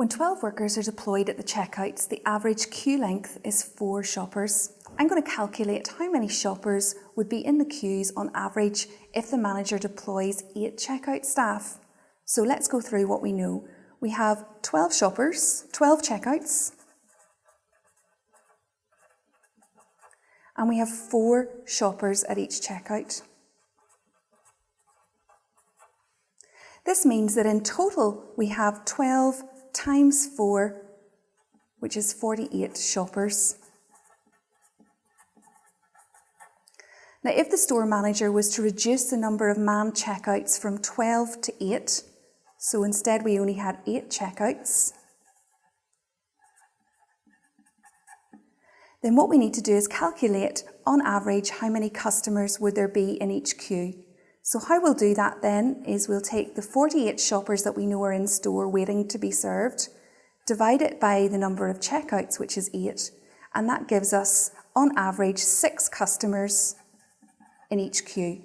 When 12 workers are deployed at the checkouts, the average queue length is four shoppers. I'm going to calculate how many shoppers would be in the queues on average if the manager deploys eight checkout staff. So let's go through what we know. We have 12 shoppers, 12 checkouts, and we have four shoppers at each checkout. This means that in total we have 12 times 4, which is 48 shoppers. Now, if the store manager was to reduce the number of manned checkouts from 12 to 8, so instead we only had 8 checkouts, then what we need to do is calculate, on average, how many customers would there be in each queue. So how we'll do that then is we'll take the 48 shoppers that we know are in store waiting to be served, divide it by the number of checkouts, which is 8, and that gives us, on average, 6 customers in each queue.